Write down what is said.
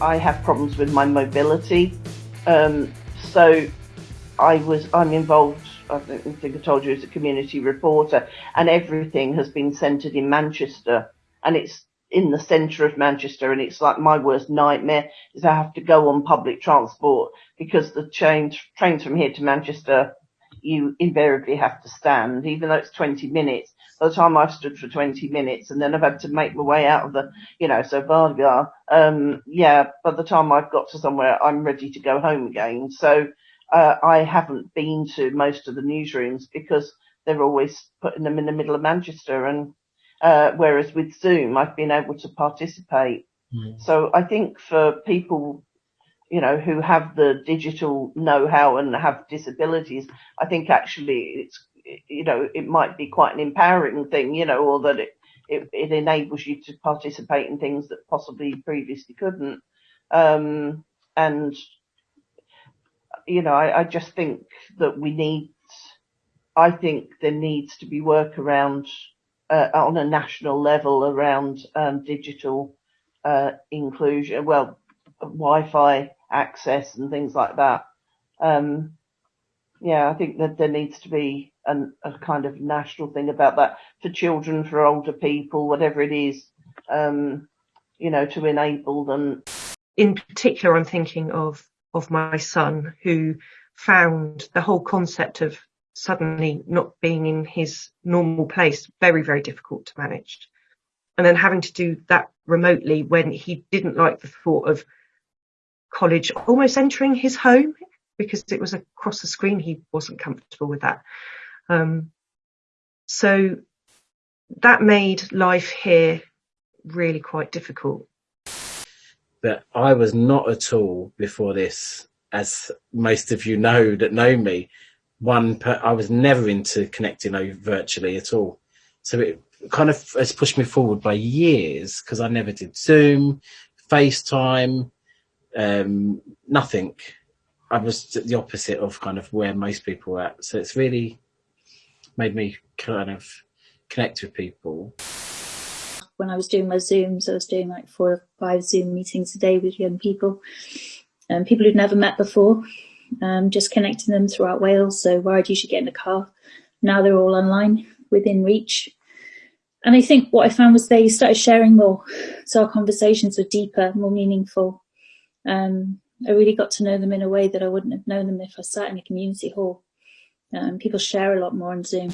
I have problems with my mobility. Um, so I was I'm involved. I think I told you as a community reporter, and everything has been centred in Manchester, and it's in the centre of Manchester, and it's like my worst nightmare is I have to go on public transport because the train trains from here to Manchester, you invariably have to stand, even though it's 20 minutes. By the time I've stood for 20 minutes, and then I've had to make my way out of the, you know, so blah Um, yeah, by the time I've got to somewhere, I'm ready to go home again. So uh, I haven't been to most of the newsrooms because they're always putting them in the middle of Manchester and uh, whereas with Zoom, I've been able to participate. Mm. So I think for people, you know, who have the digital know-how and have disabilities, I think actually it's, you know, it might be quite an empowering thing, you know, or that it, it, it enables you to participate in things that possibly previously couldn't. Um, and, you know, I, I just think that we need, I think there needs to be work around uh, on a national level around um, digital uh, inclusion, well, Wi-Fi access and things like that. Um, yeah, I think that there needs to be an, a kind of national thing about that for children, for older people, whatever it is, um, you know, to enable them. In particular, I'm thinking of of my son who found the whole concept of suddenly not being in his normal place, very, very difficult to manage. And then having to do that remotely when he didn't like the thought of college almost entering his home because it was across the screen. He wasn't comfortable with that. Um, so that made life here really quite difficult. But I was not at all before this, as most of you know that know me, one per, I was never into connecting virtually at all. So it kind of has pushed me forward by years because I never did Zoom, FaceTime, um, nothing. I was the opposite of kind of where most people were at. So it's really made me kind of connect with people. When I was doing my Zooms, I was doing like four or five Zoom meetings a day with young people and um, people who'd never met before um, just connecting them throughout Wales. So worried you should get in a car. Now they're all online within reach. And I think what I found was they started sharing more. So our conversations were deeper, more meaningful. Um, I really got to know them in a way that I wouldn't have known them if I sat in a community hall. Um, people share a lot more on Zoom.